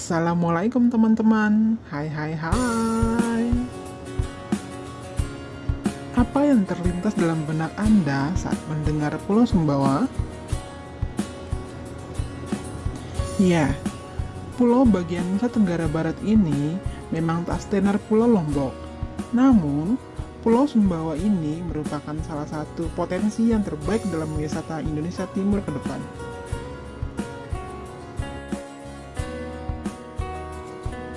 Assalamualaikum teman-teman Hai hai hai Apa yang terlintas dalam benak Anda saat mendengar Pulau Sumbawa? Ya, pulau bagian Nusa Tenggara Barat ini memang tak setenar Pulau Lombok. Namun, Pulau Sumbawa ini merupakan salah satu potensi yang terbaik dalam wisata Indonesia Timur ke depan.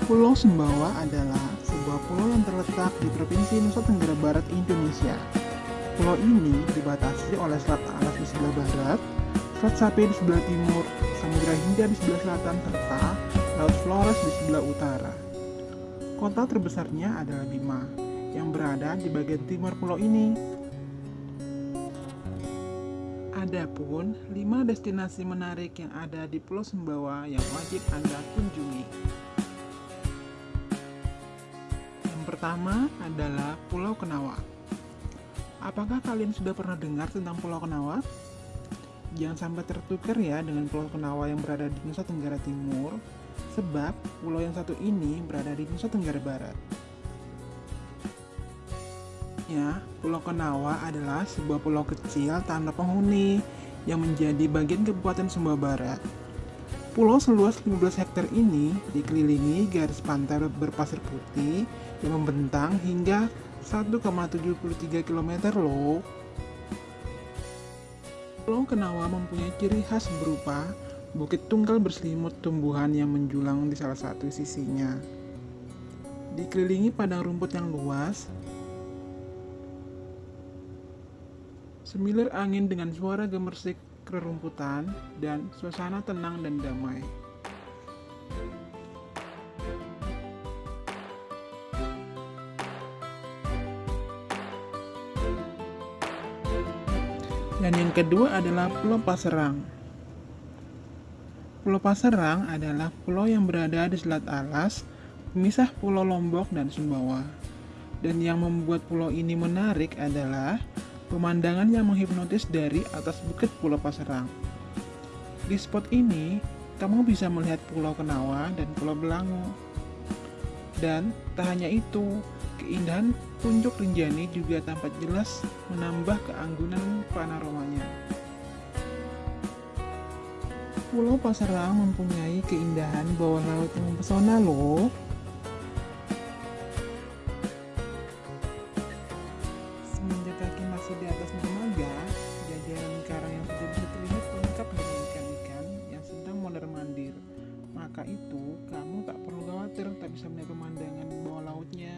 Pulau Sumbawa adalah sebuah pulau yang terletak di Provinsi Nusa Tenggara Barat, Indonesia. Pulau ini dibatasi oleh Selat Alas di sebelah barat, Selat Sapi di sebelah timur, Samudra Hindia di sebelah selatan, serta Laut Flores di sebelah utara. Kota terbesarnya adalah Bima, yang berada di bagian timur pulau ini. Adapun 5 destinasi menarik yang ada di Pulau Sumbawa yang wajib Anda kunjungi. Pertama adalah Pulau Kenawa. Apakah kalian sudah pernah dengar tentang Pulau Kenawa? Jangan sampai tertukar ya dengan Pulau Kenawa yang berada di Nusa Tenggara Timur, sebab pulau yang satu ini berada di Nusa Tenggara Barat. Ya, Pulau Kenawa adalah sebuah pulau kecil tanpa penghuni yang menjadi bagian Kabupaten Sumbawa Barat. Pulau seluas 15 hektar ini dikelilingi garis pantai berpasir putih yang membentang hingga 1,73 km loh. Pulau Kenawa mempunyai ciri khas berupa bukit tunggal berselimut tumbuhan yang menjulang di salah satu sisinya. Dikelilingi padang rumput yang luas, semilir angin dengan suara gemersik kerumputan, dan suasana tenang dan damai. Dan yang kedua adalah Pulau Paserang. Pulau Paserang adalah pulau yang berada di Selat Alas, pemisah Pulau Lombok dan Sumbawa. Dan yang membuat pulau ini menarik adalah pemandangan yang menghipnotis dari atas bukit Pulau Paserang. Di spot ini, kamu bisa melihat Pulau Kenawa dan Pulau Belangu. Dan tak hanya itu, keindahan puncak Rinjani juga tampak jelas menambah keanggunan panoromanya. Pulau Paserang mempunyai keindahan bawah laut yang mempesona loh. Itu, kamu tak perlu khawatir tak bisa melihat pemandangan bawah lautnya.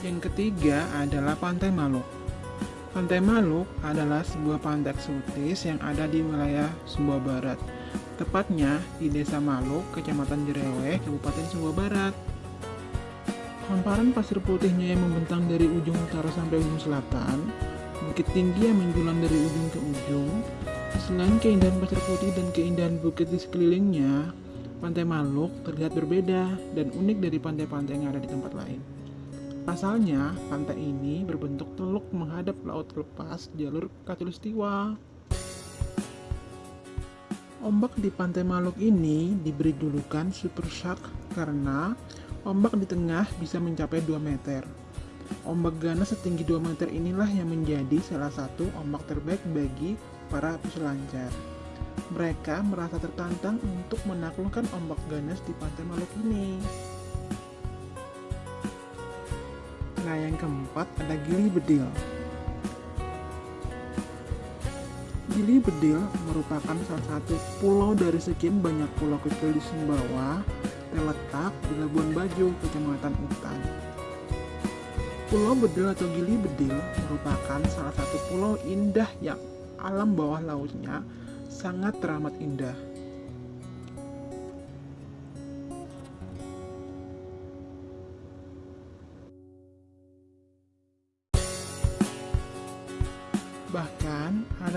Yang ketiga adalah Pantai Maluk. Pantai Maluk adalah sebuah pantai eksotis yang ada di wilayah Sumbawa Barat, tepatnya di Desa Maluk, Kecamatan Jereweh, Kabupaten Sumbawa Barat. Hamparan pasir putihnya yang membentang dari ujung utara sampai ujung selatan, bukit tinggi yang menjulang dari ujung ke ujung. Selain keindahan pasir putih dan keindahan bukit di sekelilingnya, Pantai Maluk terlihat berbeda dan unik dari pantai-pantai yang ada di tempat lain. Pasalnya, pantai ini berbentuk teluk menghadap laut lepas jalur Katulistiwa. Ombak di Pantai Maluk ini diberi julukan Super Shark karena ombak di tengah bisa mencapai 2 meter. Ombak ganas setinggi 2 meter inilah yang menjadi salah satu ombak terbaik bagi para peselancar. Mereka merasa tertantang untuk menaklukkan ombak ganas di Pantai Maluk ini. Nah, yang keempat ada Gili Bedil. Gili Bedil merupakan salah satu pulau dari sekian banyak pulau kecil di Sumbawa terletak di Labuan Bajo, Kecamatan Utan. Pulau Bedil atau Gili Bedil merupakan salah satu pulau indah yang alam bawah lautnya sangat teramat indah.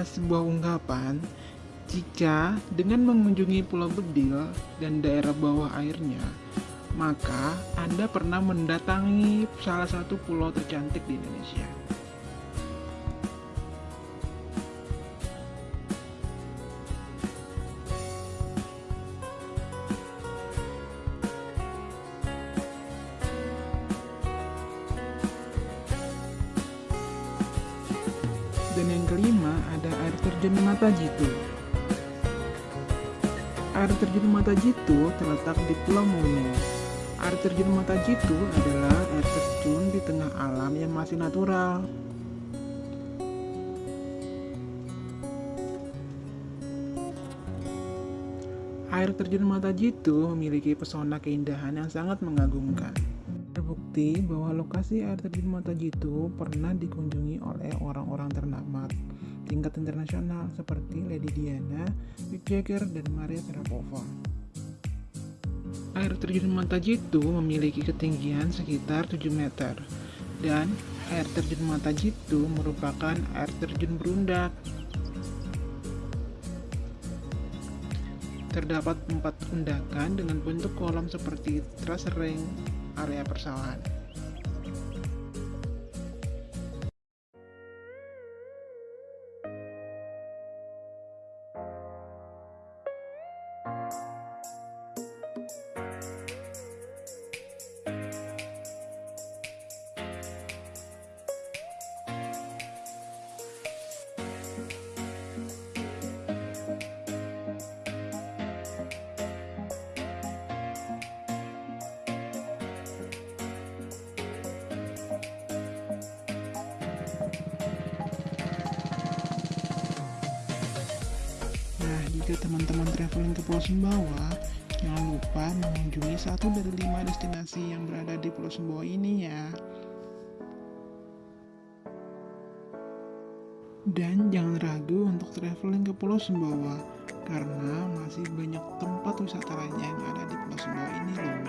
Sebuah ungkapan jika dengan mengunjungi Pulau Bedil dan daerah bawah airnya, maka Anda pernah mendatangi salah satu pulau tercantik di Indonesia. Yang kelima ada air terjun Mata Jitu. Air terjun Mata Jitu terletak di Pulau Mono. Air terjun Mata Jitu adalah air terjun di tengah alam yang masih natural. Air terjun Mata Jitu memiliki pesona keindahan yang sangat mengagumkan. Terbukti bahwa lokasi air terjun Mata Jitu pernah dikunjungi oleh orang-orang ternama tingkat internasional seperti Lady Diana, Mick Jagger, dan Maria Sharapova. Air terjun Mata Jitu memiliki ketinggian sekitar 7 meter dan air terjun Mata Jitu merupakan air terjun berundak. Terdapat empat undakan dengan bentuk kolam seperti terase ring area persawahan. Jika teman-teman traveling ke Pulau Sumbawa, jangan lupa mengunjungi satu dari lima destinasi yang berada di Pulau Sumbawa ini ya. Dan jangan ragu untuk traveling ke Pulau Sumbawa, karena masih banyak tempat wisata lainnya yang ada di Pulau Sumbawa ini loh.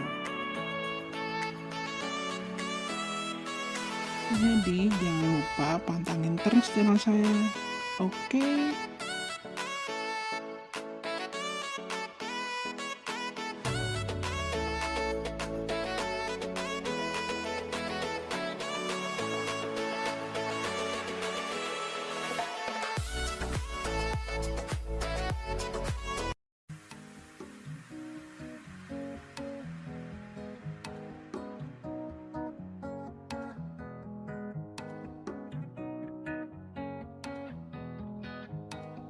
Jadi jangan lupa pantangin terus channel saya. Oke.